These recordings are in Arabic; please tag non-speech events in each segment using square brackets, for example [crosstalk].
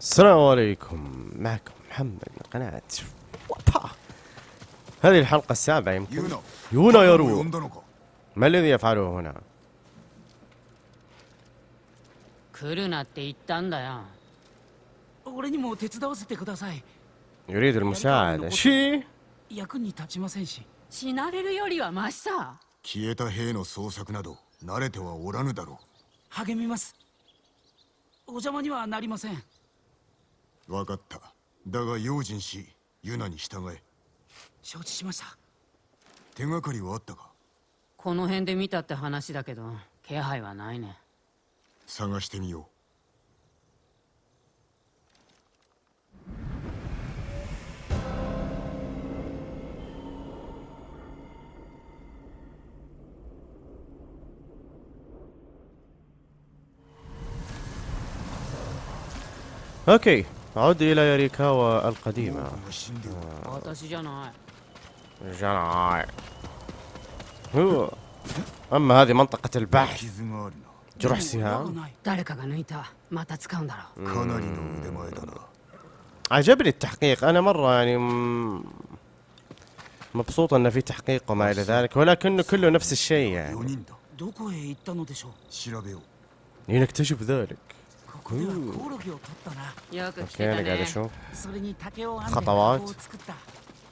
السلام عليكم معكم محمد من قناة وابا هذه الحلقة السابعة يمكن ユーナ يونا 呼 يرو んだのか ما الذي يفعله هنا 来るなって言ったんだよ俺にも手伝わせてください يريد المساعدة شي 役に立ちませんし死なれるよりはマシさ消えた兵の捜索など慣れてはおらぬだろ励みますお邪魔にはなりませんう 分かった。だが用心しユナに従え。承知しました。手がかりはあったか？この辺で見たって話だけど気配はないね。探してみよう。Okay, عد إلى ياريكاوا القديمة. آه. أما هذه منطقة البحث جرح سهام. عجبني التحقيق. أنا مرة يعني مبسوط أنه في تحقيق وما إلى ذلك ولكنه كله نفس الشيء يعني. لنكتشف ذلك. ここではコオロギを取ったなよく来 اوكي てた انا قاعد ね اشوف それに竹を編んで خطوات 箱を作った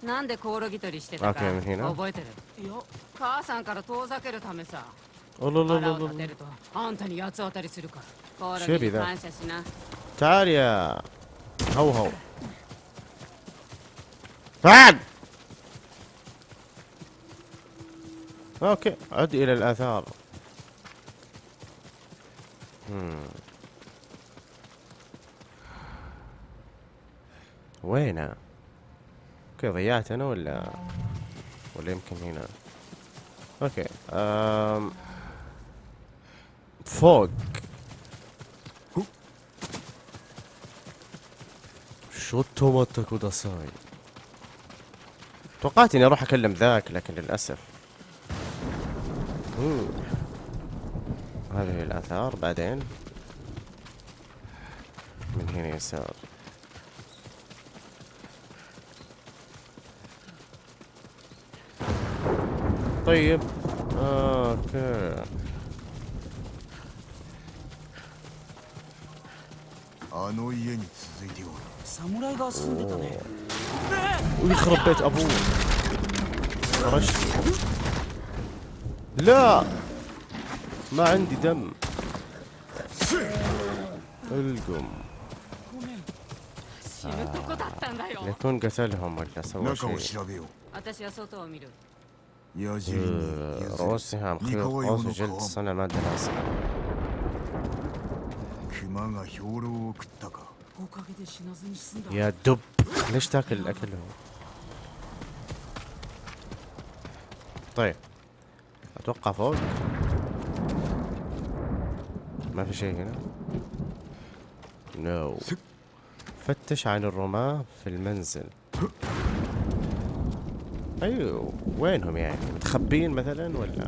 なんでコオロギ取りしてたか OK みんな覚えてるいや母さんから遠ざけるためさ الله الله 腹 الله を立て الله るとあんたに八つ当たりするからコオロシェビだギに感謝しな تعال يا هو هو تعال اوكي عد الى الاثار مم. وينه؟ okay ضيعت أنا ولا ولا يمكن هنا؟ okay أم... فوق. ちょっと待ってください توقعت إني أروح أكلم ذاك لكن للأسف. هذه الآثار بعدين. من هنا يسار. طيب. أوكي. ويخرب بيت أبوه؟ خرجت لا! ما عندي دم. القم. لكون قتلهم ولا سوى شيء؟ روسي رؤوسهم خيوط قوس وجلد الصنم دراسة يا دب ليش تاكل الأكل هو؟ طيب أتوقع فوق ما في شيء هنا. نو no. فتش عن الرماة في المنزل. أيوه وينهم يعني؟ متخبين مثلا ولا؟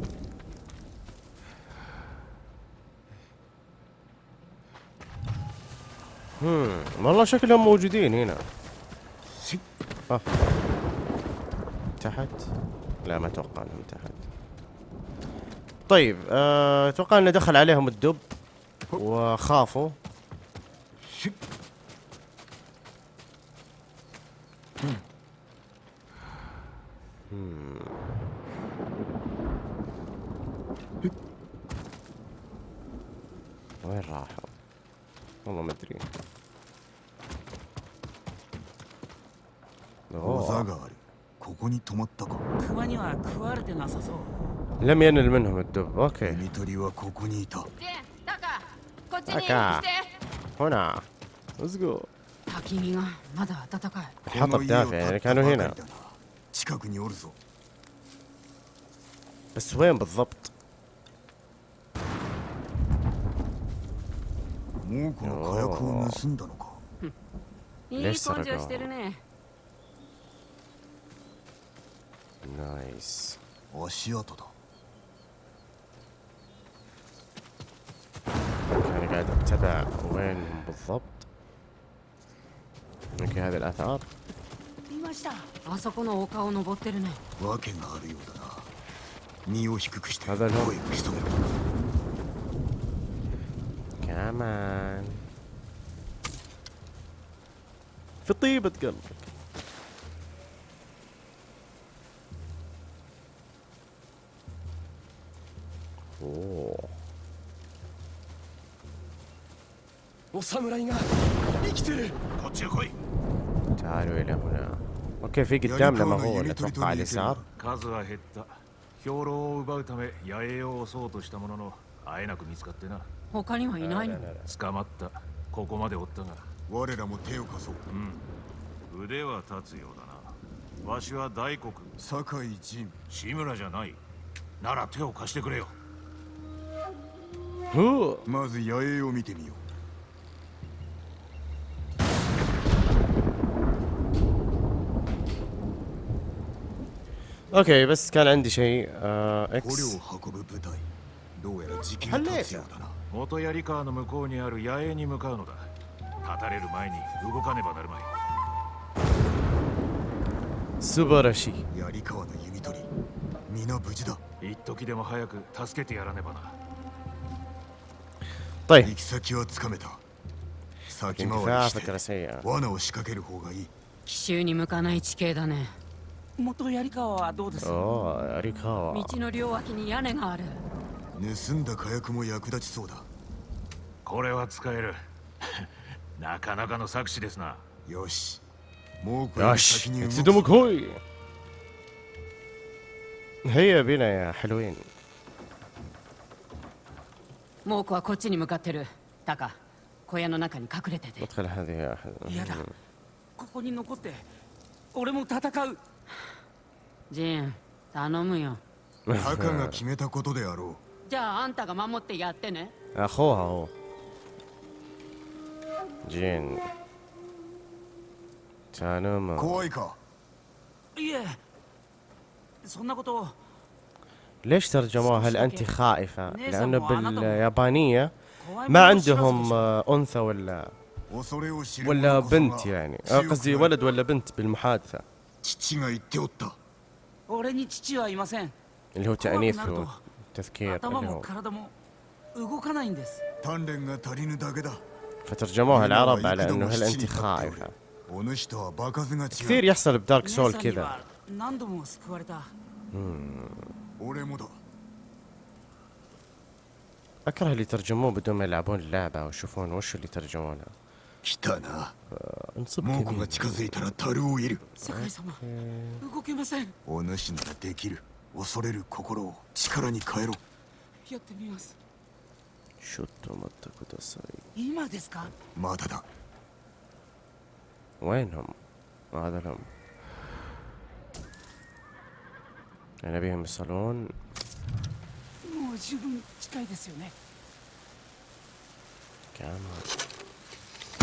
هم والله شكلهم موجودين هنا. آه. تحت؟ لا ما أتوقع إنهم تحت. طيب آه، أتوقع إنه دخل عليهم الدب وخافوا. لم ينل منهم الدب اوكي 海鳥はここにいたでタカこっちに来タカて هنا let's go 焚き火がまだ暖かい الحطب دافع يعني كانوا هنا この家を建てたばかりだな近くにおるぞ بس وين بالضبط もうこの火薬を盗んだのかいい根性してるね نايس 足跡だ انا قاعد اتبع وينهم بالضبط اوكي هذه الاثار いましたあそこの丘を登ってるねわけがあるようだな身を低くしてただの声を潜めろ كمان في طيبة قلبك اوه お侍が生きてるこっちへ来い تعالوا الى هنا اوكي في قدامنا ما هو اللي اتوقع على اليسار 数は減った兵糧を奪うため野営を襲おうとしたもののあえなく見つかってな他にはいないの捕まったここまでおったが我らも手を貸そう腕は立つようだなわしは大黒酒井仁志村じゃないなら手を貸してくれよ هو まず野営を見てみよう اوكي بس كان عندي شيء آه 捕虜 اكس を運ぶ部隊どうやら時期はねが経つようだな元槍川の向こうにある野営に向かうのだ立たれる前に動かねばなるまい 素晴らしい槍川の弓取り皆無事だ一時でも早く助けてやらねばな طيب 行き先はつかめた先回り اندفاع して فكرة سيئة 罠を仕掛ける方がいい奇襲に向かない地形だね 元槍川はどうですاوه اريكاوا 道の両脇に屋根がある盗んだ火薬も役立ちそうだこれは使える[laughs] なかなかの策士ですなよしもうこれより ياش 先に動く اتصدموا كوي هيا بنا يا حلوين 猛虎はこっちに向かってるタカ小屋の中に隠れてて ادخل هذه يا أحد. 嫌だここに残って俺も戦う ジン頼むよタカが決めたことであろじゃああんたが守ってやってね اخوها هو جين う تانوما 怖いかいえそんなことを ليش ترجموها هل انت خائفة؟ لانه باليابانية 怖い ما もの知らず عندهم آه، انثى ولا 恐れを知る ولا 者こそが بنت يعني آه، 強く قصدي なる ولد ولا بنت بالمحادثة 父が言っておった 俺に父はいません اللي هو 怖く تأنيث なると وتذكير 頭 اللي も هو 体も動かないんです 鍛錬が足りぬだけだ فترجموها 今は العرب على 幾度も انه هل 七に انت 立っておる خائفة お主とは場数が違 كثير う يحصل بدارك 姉 سول さんに كذا は何度も救われた俺もだ اكره اللي يترجموه بدون ما يلعبون اللعبة ويشوفون وش اللي ترجمونه 来たな انصب 猛虎 كمين が近づいたら樽を入れる世界様動けませんお主ならできる恐れる心を力に変えろやってみます شو التومات كوداساي 今ですかまだだ وينهم؟ هذا لهم يعني نبيهم يوصلون も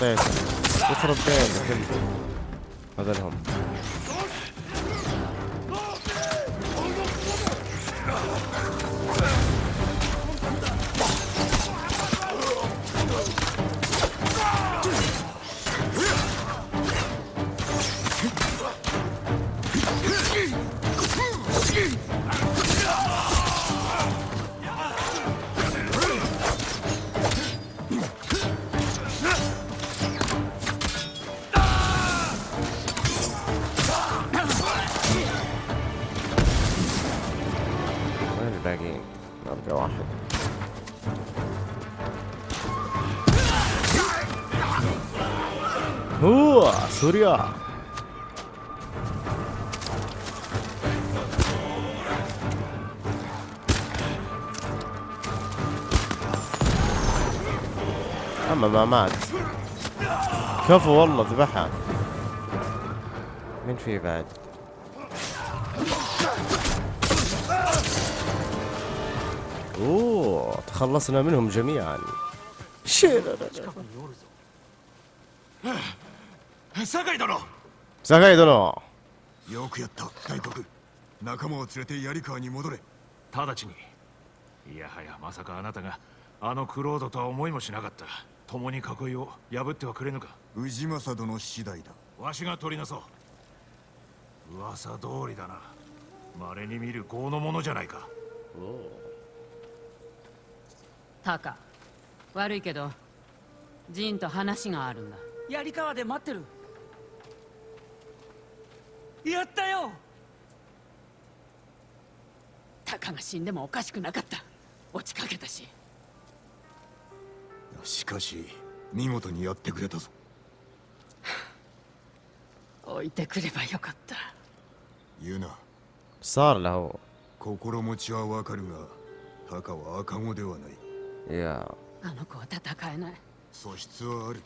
네. 네. 옷처럼 빼. الباقيين؟ ابقى واحد. اوه سوريا. أما ما مات. كفو والله ذبحها. مين في بعد؟ تخلصنا منهم جميعا شيء 酒井殿 ساكاي دونو よくやった大国仲間を連れて槍川に戻れ直ちにいやはやまさかあなたがあのクロードとは思いもしなかった共に囲いを破ってはくれぬか氏政殿次第だわしが取りなそう噂通りだな稀に見る豪のものじゃないか タカ。悪いけどジンと話があるんだ。槍川で待ってる。やったよ。タカが死んでもおかしくなかった。落ちかけたし。しかし見事にやってくれたぞ。置いてくればよかった。言うなさあラオ心持ちはわかるがタカは赤子ではない。يا あの子は戦えない素質はある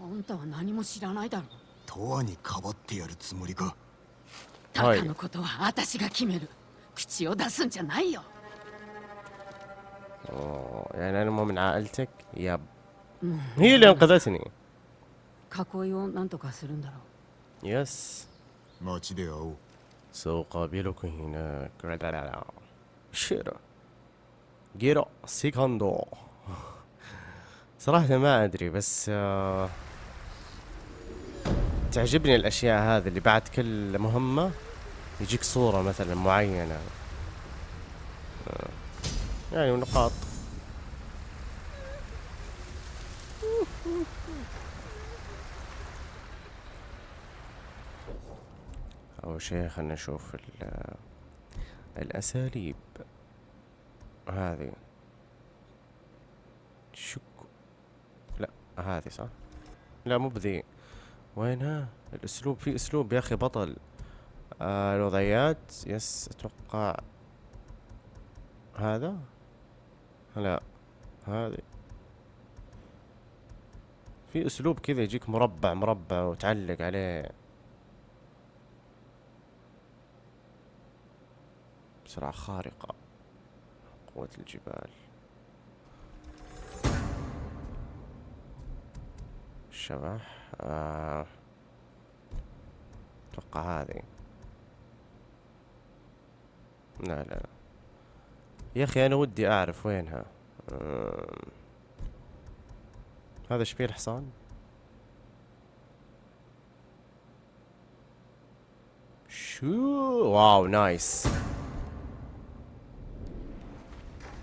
あんたは何も知らないだろ永遠にかばってやるつもりかタはいカのことは私が決める口を出すんじゃないよ أوه، يعني انا مو من عائلتك ياب هي اللي انقذتني 囲いを何とかするんだろう يس 街で会おう سأقابلك هناك لا لا لا شيرو جيرو سيكوندو. صراحة ما أدري بس آه، تعجبني الأشياء هذه اللي بعد كل مهمة يجيك صورة مثلا معينة. آه، يعني نقاط. أول شيء خلنا نشوف ال- الأساليب. هذه. شك. لا هذه صح؟ لا مو بذي. وينها؟ الأسلوب في أسلوب يا أخي بطل. آه الوضعيات يس أتوقع هذا. لا هذه. في أسلوب كذا يجيك مربع مربع وتعلق عليه. بسرعة خارقة. قوة الجبال. شبح آه. أتوقع هذه. لا لا يا أخي أنا ودي أعرف وينها. آه. هذا إيش فيه الحصان شو؟ واو نايس.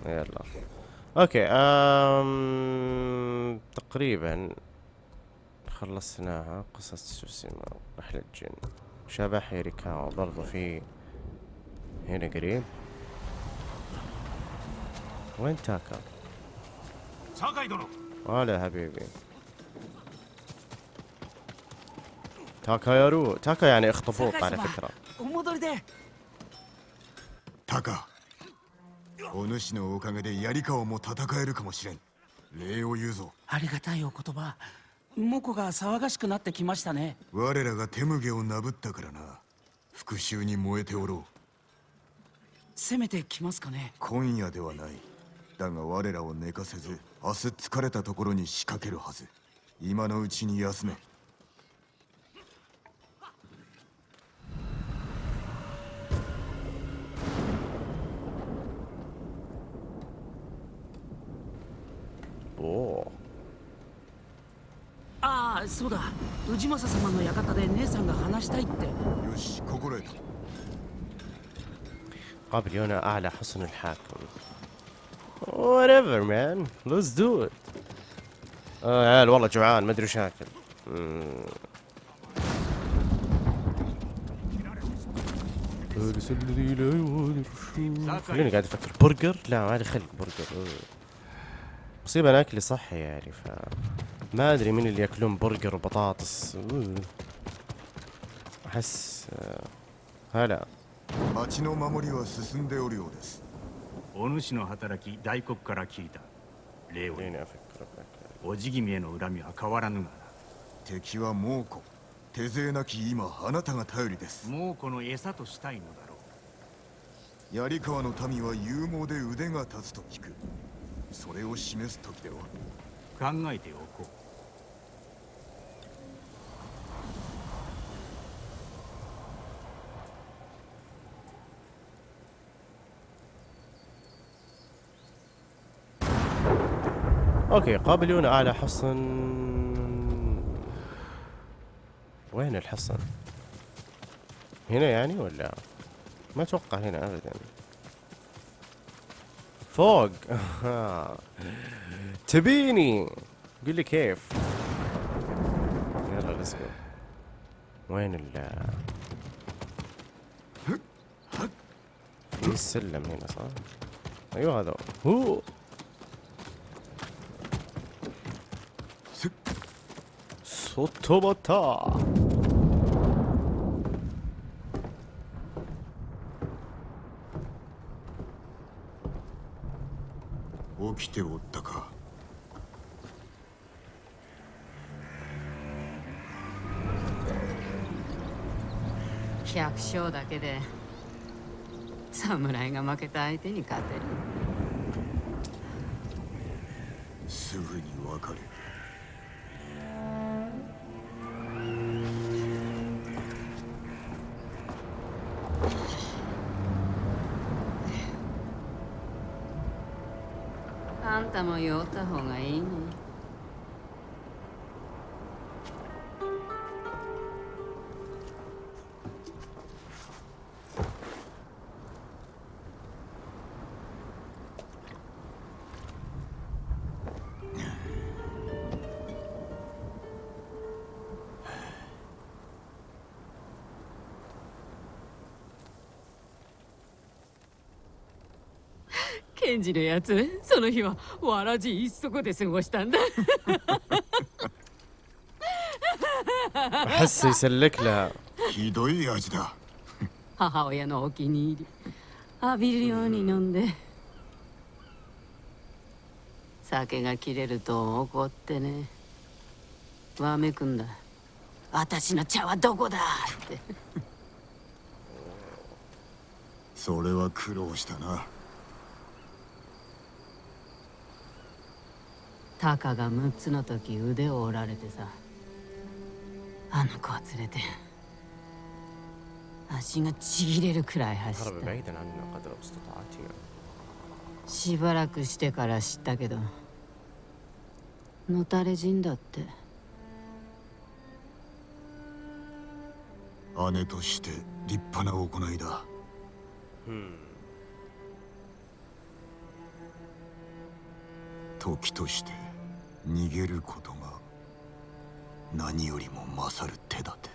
يلا. أوكي أم... تقريبا خلصناها قصة سوسيما رحلة جن. شبح هيريكاوا برضو في هنا قريب. وين تاكا؟ ولا حبيبي. تاكا يارو تاكا يعني اخطفوط على فكرة. تاكا. お主のおかげで槍川も戦えるかもしれん。礼を言うぞ。ありがたいお言葉。モコが騒がしくなってきましたね。我らが手麦をなぶったからな。復讐に燃えておろう。攻めてきますかね。今夜ではない。だが我らを寝かせず明日疲れたところに仕掛けるはず。今のうちに休めそうだ氏政様の館で姉さんが話したいってよし心得た قابل يونا اعلى حصن الحاكم whatever man let's do it اه يا عيال والله جوعان ما ادري وش اكل مم. فارس الذي لا يغادر الشوق. خليني قاعد افكر برجر لا ما لي خلق برجر أوه. مصيبة انا اكلي صحي يعني ف ما ادري مين اللي ياكلون برجر وبطاطس أوه. احس آه، هلا 町の守りは進んでおるようです お主の働き大黒から聞いた礼を خليني افكر افكر おじ君への恨みは変わらぬが敵は猛虎手勢なき今あなたが頼りですなもうこの餌としたいのだろ槍川の民は勇猛で腕が立つと聞くそれを示す時ではう考えておこう أوكي قابلون أعلى حصن. وين الحصن؟ هنا يعني ولا؟ ما أتوقع هنا ابدا. فوق. [laughs] تبيني. قل لي كيف؟ يلا ليتس وين ال؟ في السلم هنا صح؟ أيوه هذا. هو. そっとばった起きておったか。百姓だけで侍が負けた相手に勝てる。すぐに分かる。んたも酔 った方がいいねケンジのやつその日はわらじ一足で過ごしたんだ احس يسلك لها ひどい味だ母親のお気に入り浴びるように飲んで酒が切れると怒ってねわめくんだ私の茶はどこだってそれは苦労したな タカが6つの時腕を折られてさ。あの子を連れて足がちぎれるくらい走った。しばらくしてから知ったけどのたれ人だって。姉として立派な行いだ、うん、時として。逃げることが何よりも勝る手立て。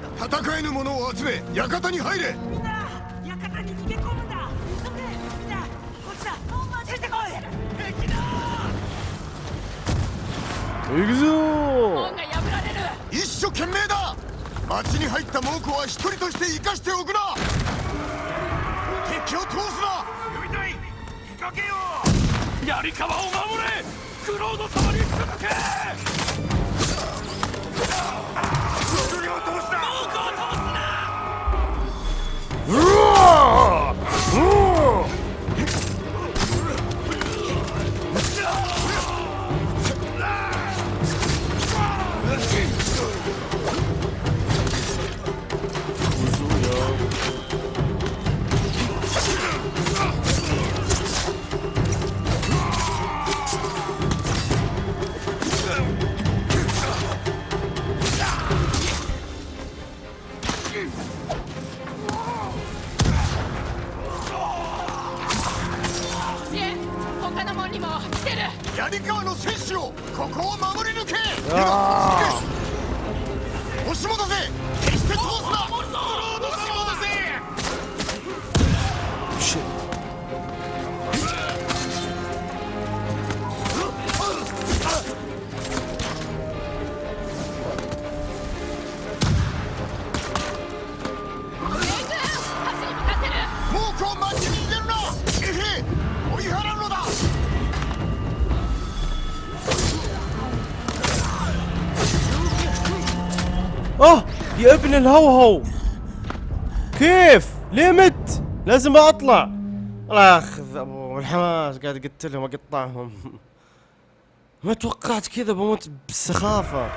戦えぬ者を集め館に入れ。みんな館に逃げ込むんだ。急げみんな。こっちだ。ついてこい。敵だ。行くぞ。門が破られる。一生懸命だ。町に入った猛虎は一人として生かしておくな。敵を通すな。呼びたい。仕掛けよ槍川を守れ。クロード様に続けうわ Oh. يا ابن الهوهو. كيف؟ ليه مت؟ لازم أطلع. الله أبو الحماس قاعد اقتلهم اقطعهم [laughs] ما توقعت كذا بموت بالسخافه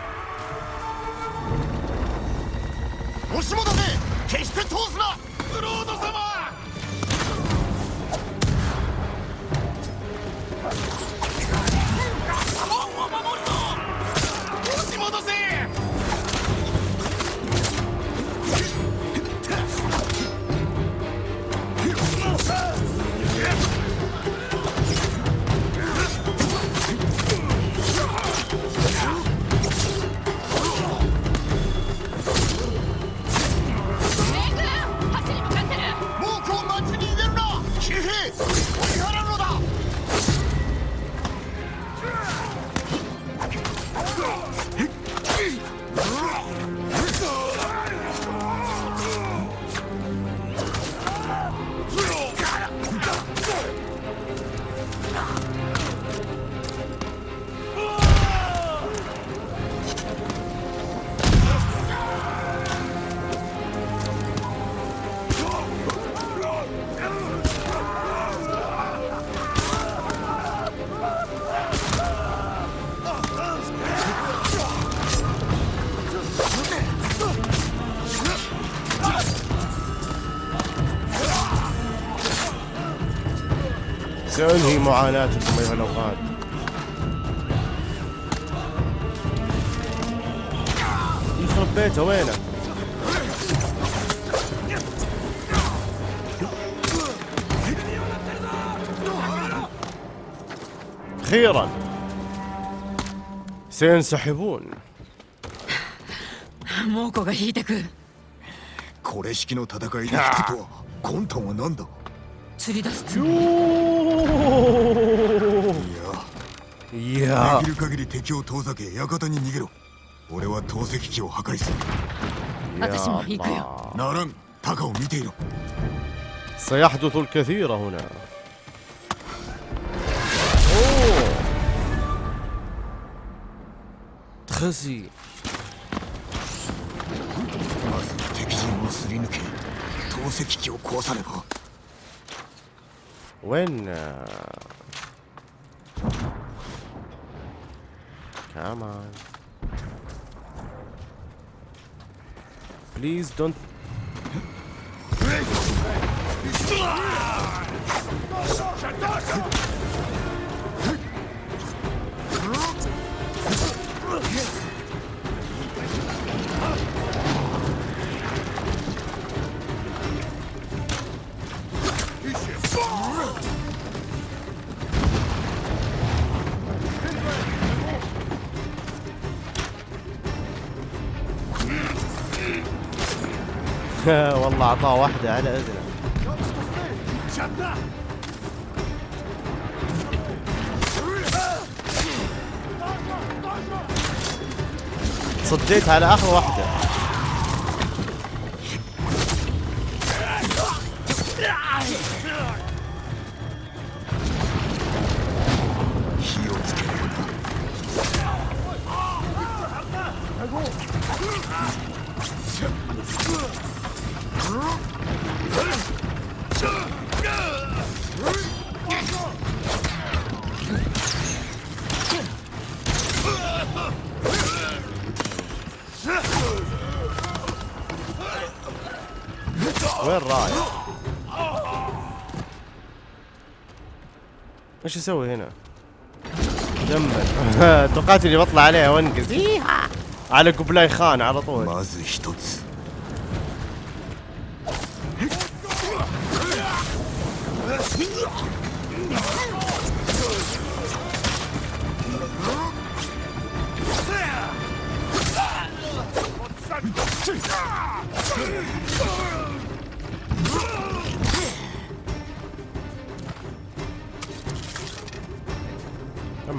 معاناتكم أيها الأوغاد يخرب بيته وينه أخيرا سينسحبون 猛虎が引いてくこれ式の戦いで引くとは魂胆は何だ 釣り出すつも يوه いや いやできる限り敵を遠ざけ館に逃げろ俺は投石機を破壊する私も行くよならんタカを見ていろ سيحدث الكثير هنا أوه. تخزي まず敵陣をすり抜け投石機を壊さねば When? Uh... Come on. Please don't. [laughs] والله أعطاه واحدة على إذنه. صديت على آخر واحدة. إيش أسوي هنا؟ دمر [laughs] توقعت إني بطلع عليها وانقز. على قبلاي خان على طول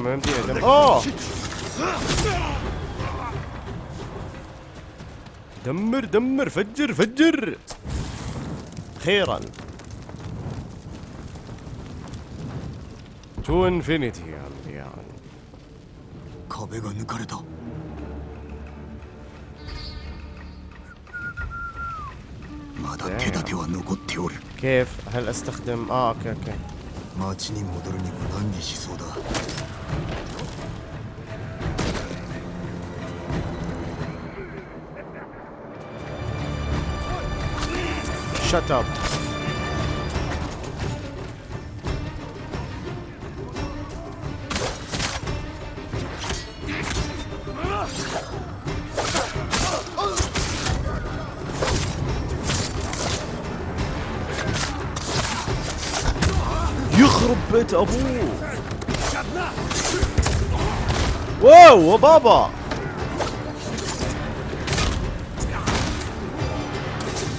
même dit, elle Oh دمر دمر فجر فجر خيرا تو انفينيتي يا عمي يا عمي كابيغا نكرتا كيف هل استخدم آه أوكي أوكي Shut up. يخرب بيت ابوه واو وبابا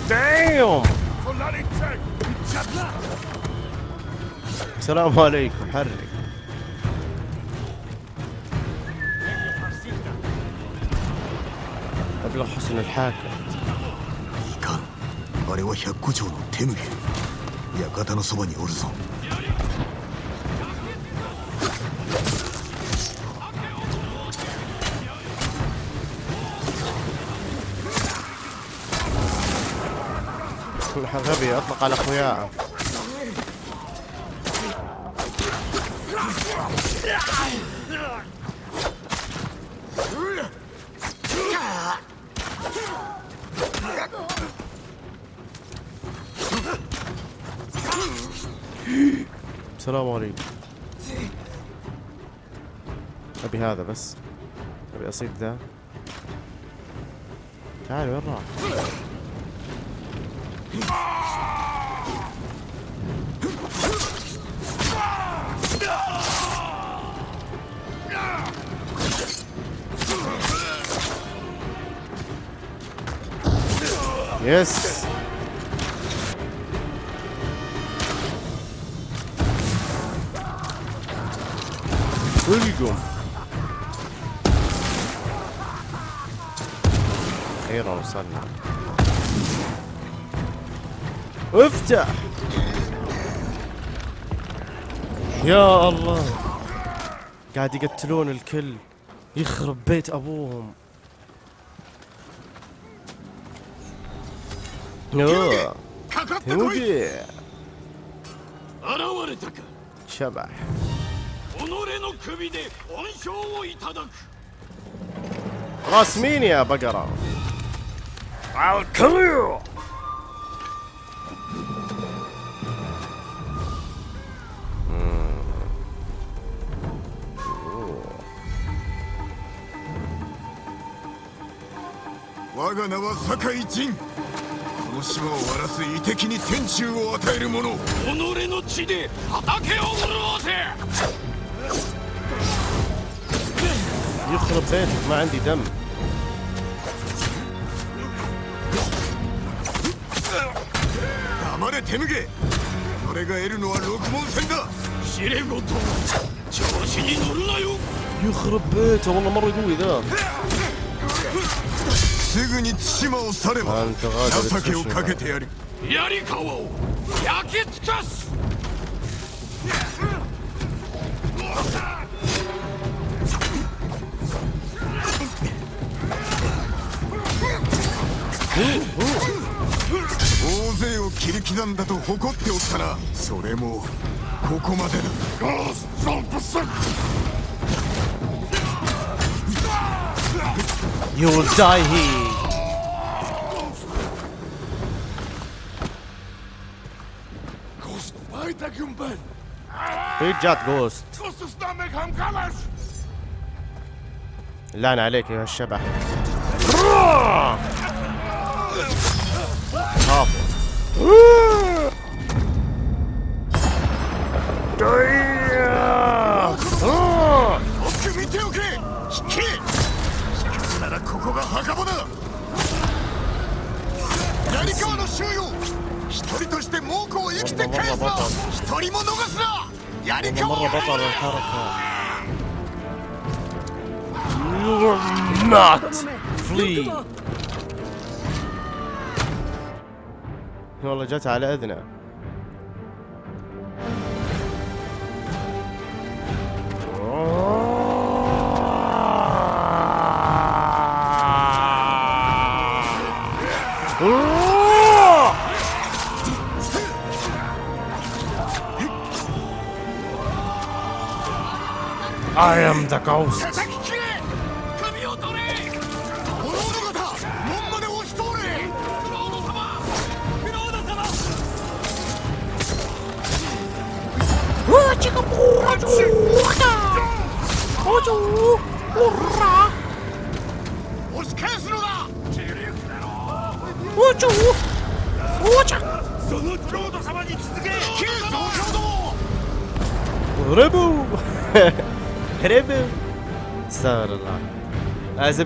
Damn! السلام عليكم حرك أبلغ حسن الحاكم いかんあれは百古町の手向け館のそばにおるぞ غبي أطلق على أخوياه السلام عليكم. أبي هذا بس. أبي أصيد ذا. تعال وين راح؟ يس القم أخيرا وصلنا افتح يا الله قاعد يقتلون الكل. يخرب بيت أبوهم. يوه かかってこい هودي 現れたか شبح 己の首で恩賞をいただく راس مين يا بقرة على الكريو Wow. 我が名は酒井仁こ の島を荒らす遺敵に天誅を与える者己の血で畑を潤せ يخرب بيتك ما عندي دم 黙れ手向け俺が得るのは六門戦だ知れごと調子に乗るなよ يخرب بيته والله مرة قوي ذا すぐに対馬を去ればあんたが情けをかけてやる。槍川を焼き尽かす。大勢を切り刻んだと誇っておったな。それもここまでだ。You will die here في جات جوست لعن عليك يا الشبح خافوا よく見ておけ引け引くならここが墓場だ槍川の衆よ一人として猛虎を生きて返すな一人も逃すな 槍 أنا 川 مرة بطل الحركة You're not flee [laughs] والله جت على أذنه. I am the ghost.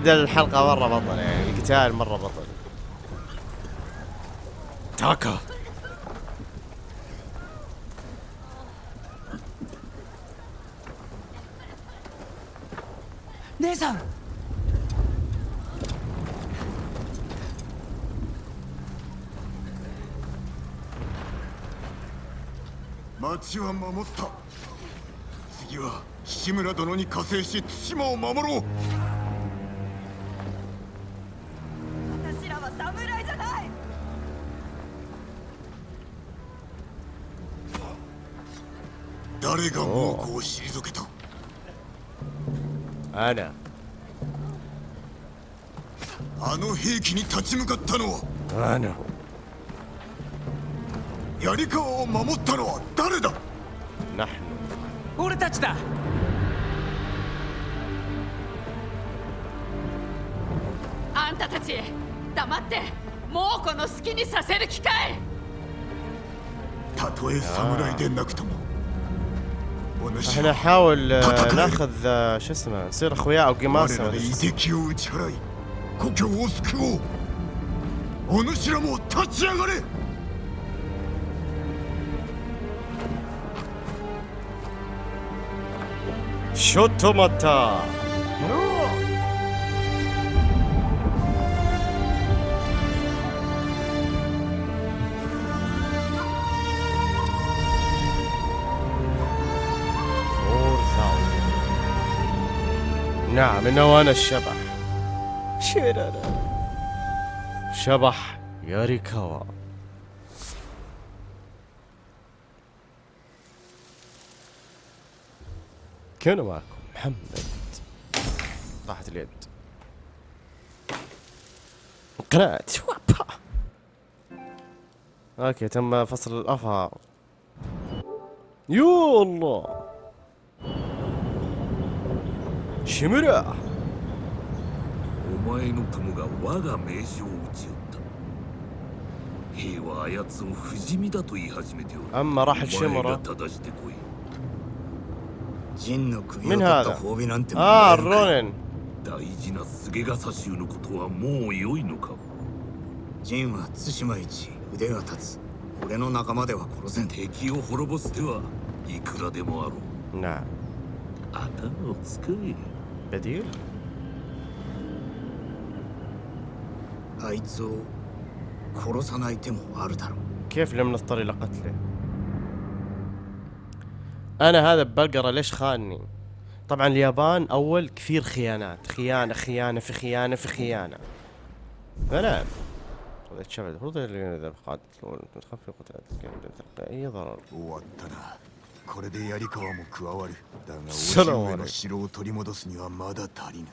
آه، زبدة الحلقة مرة بطل يعني القتال مرة بطل تاكا 姉さん町は守った次は志村殿に加勢し対馬を守ろう 誰が猛虎を退けた？あら。あの兵器に立ち向かったのは？あら。槍川を守ったのは誰だ？俺たちだ。あんたたち黙って猛虎の好きにさせる機会。たとえ侍でなくとも إحنا نحاول آه، ناخذ آه، شو اسمه نصير أخويا أو قماصه شوتو نعم إنه أنا الشبح. شيرانا شبح. ياريكاوا. كان معكم. محمد. راحت اليد. قناة شوابا أوكي تم فصل الافار يو الله. 木村お前の友が我が名将を打ち寄った。兵はあやつを不死身だと言い始めておる。あんまらはしもら正してこい。陣の首を取った褒美なんてああロン。大事な菅笠衆のことはもう良いのか。陣は対馬一腕が立つ。俺の仲間では殺せん。敵を滅ぼす手はいくらでもあろう。なあ。頭を使え。بديل؟ كيف لم نضطر إلى قتله؟ أنا هذا البقره ليش خانني؟ طبعا اليابان أول كثير خيانات خيانة خيانة في خيانة في خيانة فلا إذا هو اللي إذا قاتلوا تخفي قتال أي يعني ضرر これで槍川も加わる。だがおそら城の城を取り戻すにはまだ足りぬ。